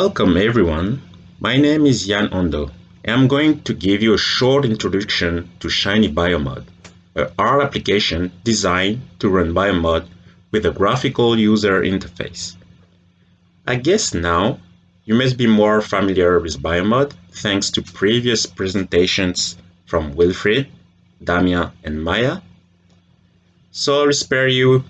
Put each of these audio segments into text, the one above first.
Welcome everyone. My name is Ian Ondo. I'm going to give you a short introduction to Shiny Biomod, a R application designed to run Biomod with a graphical user interface. I guess now you must be more familiar with Biomod thanks to previous presentations from Wilfried, Damien and Maya. So I'll spare you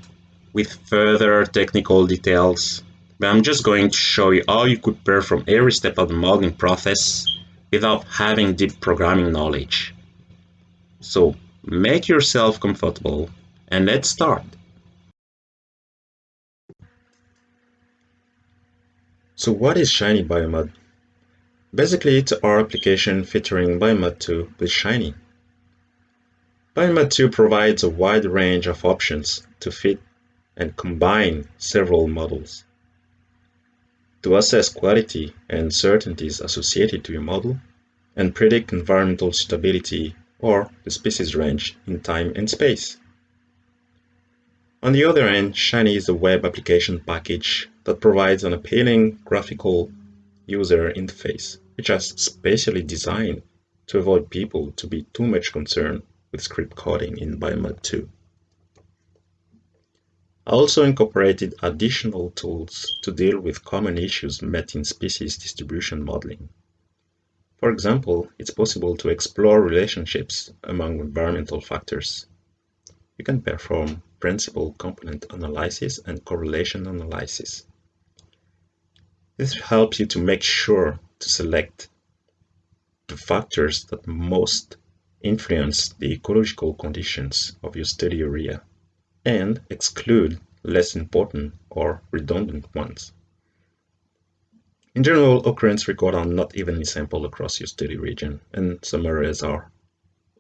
with further technical details but I'm just going to show you how you could perform every step of the modeling process without having deep programming knowledge. So make yourself comfortable and let's start. So what is Shiny Biomod? Basically, it's our application featuring Biomod 2 with Shiny. Biomod 2 provides a wide range of options to fit and combine several models to assess quality and certainties associated to your model and predict environmental stability or the species range in time and space. On the other hand, Shiny is a web application package that provides an appealing graphical user interface, which is specially designed to avoid people to be too much concerned with script coding in Biomod 2. I also incorporated additional tools to deal with common issues met in species distribution modeling. For example, it's possible to explore relationships among environmental factors. You can perform principal component analysis and correlation analysis. This helps you to make sure to select the factors that most influence the ecological conditions of your study area and exclude less important or redundant ones. In general, occurrence records are not evenly sampled across your study region, and some areas are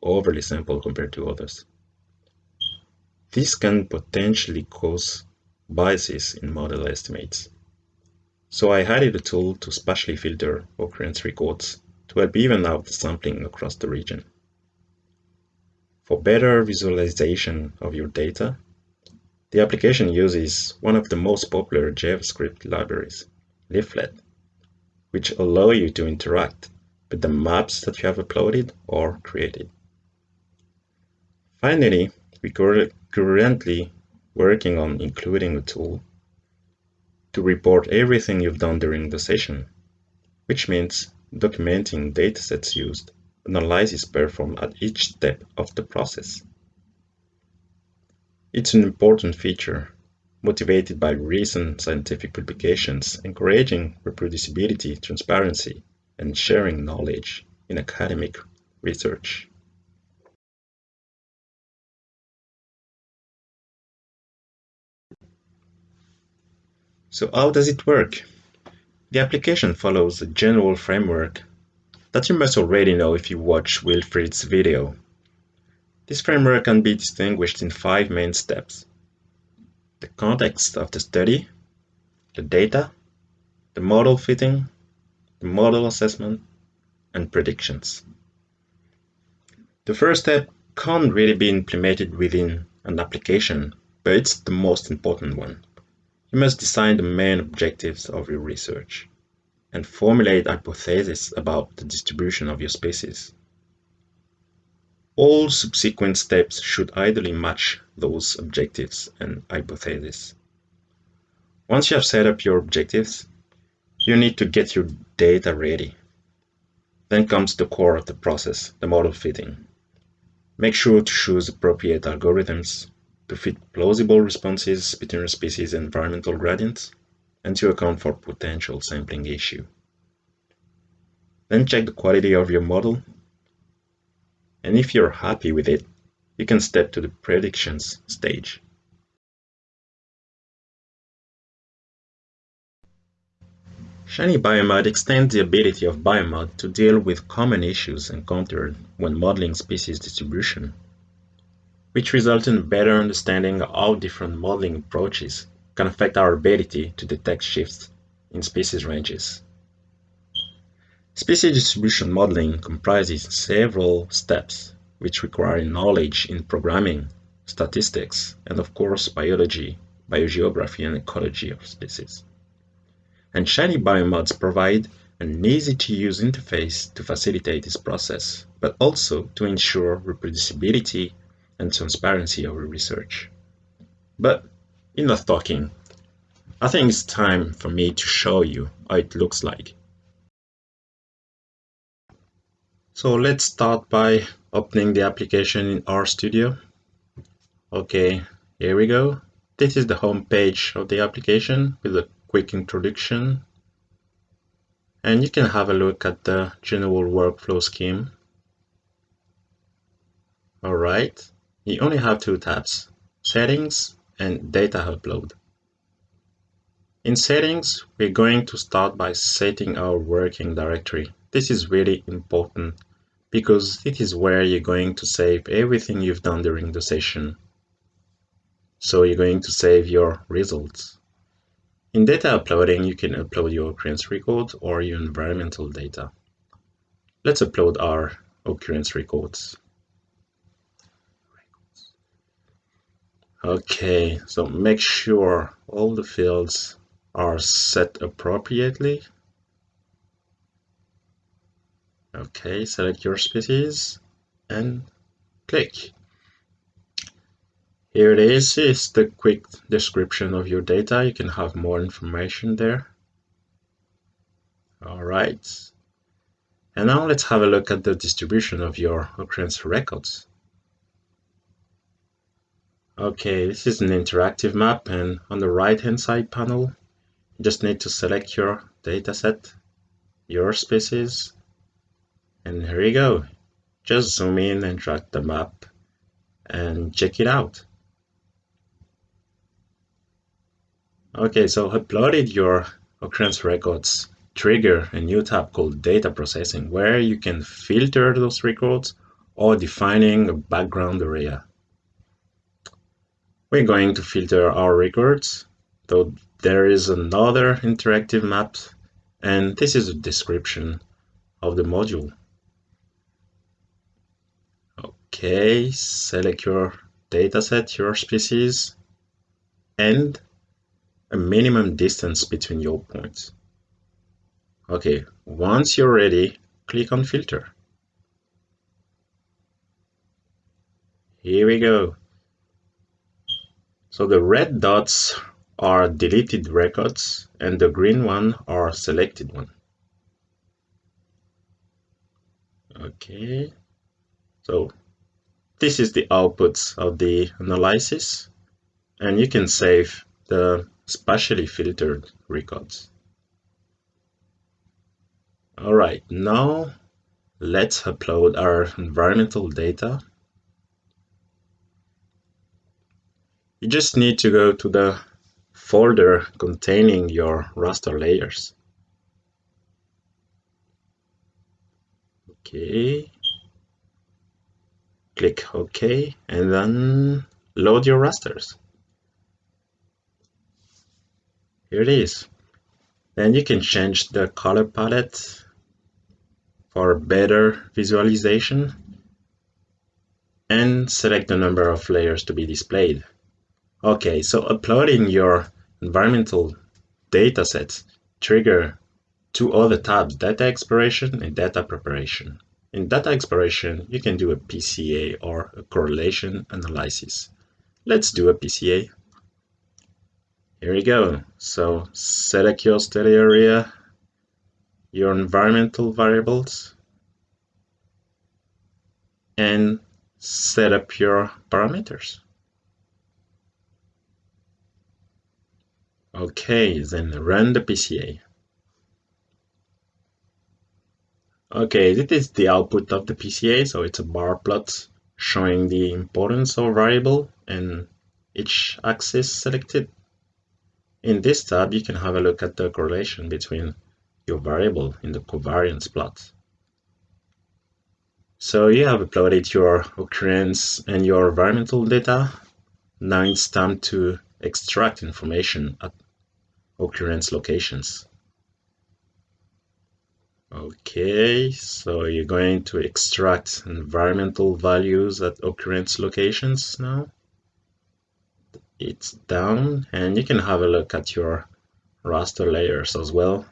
overly sampled compared to others. This can potentially cause biases in model estimates. So I added a tool to spatially filter occurrence records to help even out the sampling across the region. For better visualization of your data, the application uses one of the most popular JavaScript libraries, Leaflet, which allow you to interact with the maps that you have uploaded or created. Finally, we are currently working on including a tool to report everything you've done during the session, which means documenting datasets used, analysis performed at each step of the process. It's an important feature, motivated by recent scientific publications encouraging reproducibility, transparency, and sharing knowledge in academic research. So how does it work? The application follows a general framework that you must already know if you watch Wilfried's video this framework can be distinguished in five main steps. The context of the study, the data, the model fitting, the model assessment, and predictions. The first step can't really be implemented within an application, but it's the most important one. You must define the main objectives of your research and formulate hypotheses about the distribution of your species. All subsequent steps should ideally match those objectives and hypotheses. Once you have set up your objectives, you need to get your data ready. Then comes the core of the process, the model fitting. Make sure to choose appropriate algorithms to fit plausible responses between species and environmental gradients and to account for potential sampling issue. Then check the quality of your model and if you're happy with it, you can step to the predictions stage. Shiny Biomod extends the ability of Biomod to deal with common issues encountered when modeling species distribution, which result in better understanding of how different modeling approaches can affect our ability to detect shifts in species ranges. Species distribution modeling comprises several steps which require knowledge in programming, statistics, and of course biology, biogeography, and ecology of species. And Shiny Biomods provide an easy-to-use interface to facilitate this process, but also to ensure reproducibility and transparency of research. But enough talking. I think it's time for me to show you how it looks like. So let's start by opening the application in RStudio. Okay, here we go. This is the home page of the application with a quick introduction. And you can have a look at the general workflow scheme. Alright, you only have two tabs, Settings and Data Upload. In Settings, we're going to start by setting our working directory. This is really important because it is where you're going to save everything you've done during the session. So you're going to save your results. In data uploading, you can upload your occurrence record or your environmental data. Let's upload our occurrence records. Okay, so make sure all the fields are set appropriately. Okay, select your species and click. Here it is, is the quick description of your data. You can have more information there. All right. And now let's have a look at the distribution of your occurrence records. Okay, this is an interactive map and on the right hand side panel you just need to select your dataset, your species, and here you go. Just zoom in and drag the map and check it out. Okay, so uploaded your occurrence records trigger a new tab called data processing where you can filter those records or defining a background area. We're going to filter our records, though there is another interactive map, and this is a description of the module. Okay, select your dataset, your species, and a minimum distance between your points. Okay, once you're ready, click on filter. Here we go. So the red dots are deleted records and the green one are selected one. Okay, so this is the outputs of the analysis and you can save the spatially filtered records. Alright, now let's upload our environmental data You just need to go to the folder containing your raster layers. Okay. Click OK and then load your rasters. Here it is. Then you can change the color palette for better visualization and select the number of layers to be displayed. Okay, so uploading your environmental datasets trigger two other tabs, data exploration and data preparation. In data exploration, you can do a PCA or a correlation analysis. Let's do a PCA. Here we go. So select your study area, your environmental variables, and set up your parameters. Okay, then run the PCA. Okay, this is the output of the PCA, so it's a bar plot showing the importance of variable and each axis selected. In this tab, you can have a look at the correlation between your variable in the covariance plot. So you have uploaded your occurrence and your environmental data. Now it's time to extract information at occurrence locations. Okay, so you're going to extract environmental values at occurrence locations now. It's down and you can have a look at your raster layers as well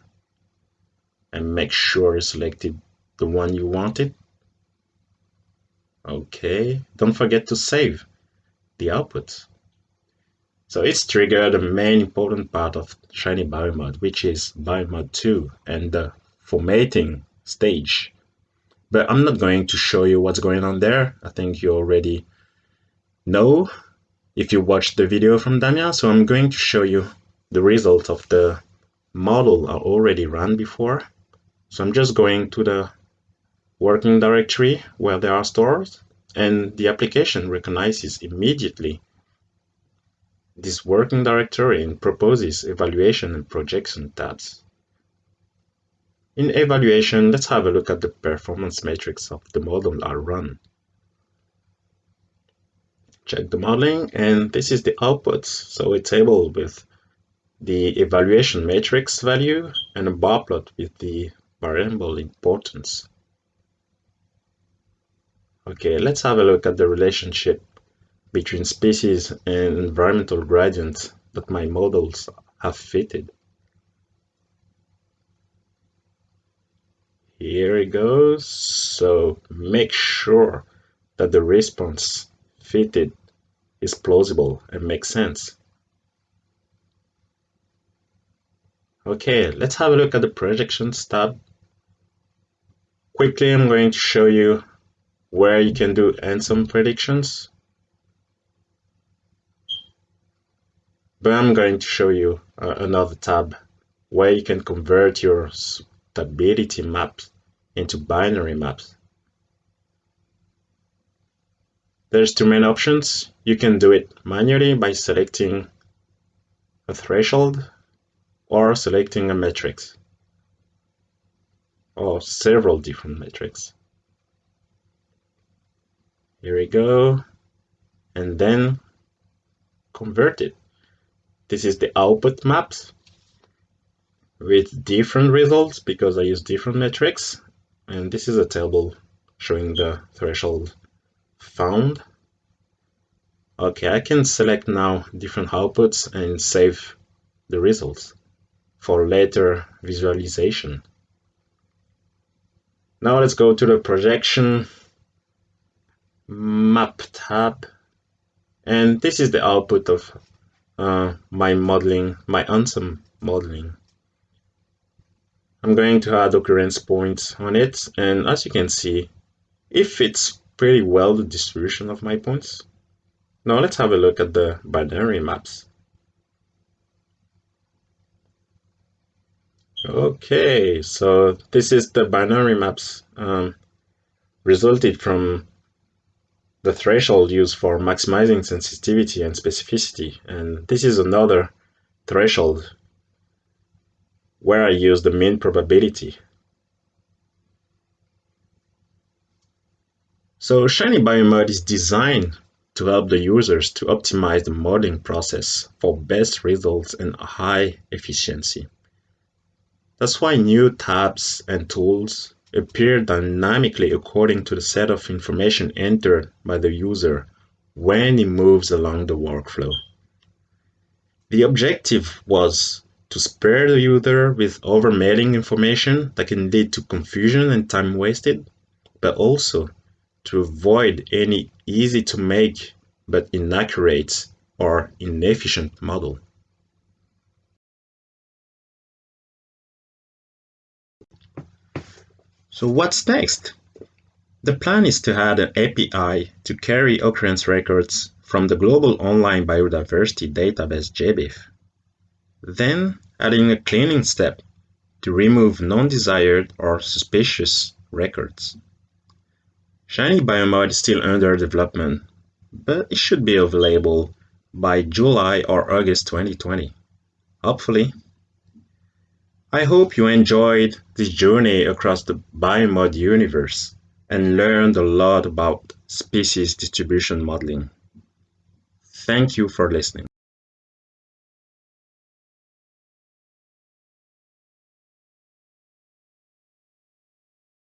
and make sure you selected the one you wanted. Okay, don't forget to save the output. So it's triggered the main important part of Shiny Biomod, which is Biomod 2 and the formatting stage. But I'm not going to show you what's going on there. I think you already know if you watched the video from Damien. So I'm going to show you the result of the model I already ran before. So I'm just going to the working directory where they are stored and the application recognizes immediately this working directory and proposes evaluation and projection tabs. In evaluation, let's have a look at the performance metrics of the model I run. Check the modeling and this is the output. So a table with the evaluation metrics value and a bar plot with the variable importance. Okay, let's have a look at the relationship between species and environmental gradients that my models have fitted. Here it goes. So make sure that the response fitted is plausible and makes sense. Okay, let's have a look at the projections tab. Quickly, I'm going to show you where you can do ensemble predictions. But I'm going to show you uh, another tab where you can convert your stability maps into binary maps. There's two main options. You can do it manually by selecting a threshold or selecting a matrix or several different metrics here we go and then convert it this is the output maps with different results because I use different metrics. And this is a table showing the threshold found. Okay I can select now different outputs and save the results for later visualization. Now let's go to the projection map tab. And this is the output of uh, my modeling, my ensemble modeling. I'm going to add occurrence points on it and as you can see it fits pretty well the distribution of my points. Now let's have a look at the binary maps. Okay, so this is the binary maps um, resulted from the threshold used for maximizing sensitivity and specificity. And this is another threshold where I use the mean probability. So Shiny Biomod is designed to help the users to optimize the modeling process for best results and high efficiency. That's why new tabs and tools appear dynamically according to the set of information entered by the user when he moves along the workflow. The objective was to spare the user with overmailing information that can lead to confusion and time wasted, but also to avoid any easy to make but inaccurate or inefficient model. So what's next? The plan is to add an API to carry occurrence records from the Global Online Biodiversity Database GBIF. Then adding a cleaning step to remove non-desired or suspicious records. Shiny Biomod is still under development, but it should be available by July or August 2020. Hopefully. I hope you enjoyed this journey across the biomod universe and learned a lot about species distribution modeling. Thank you for listening.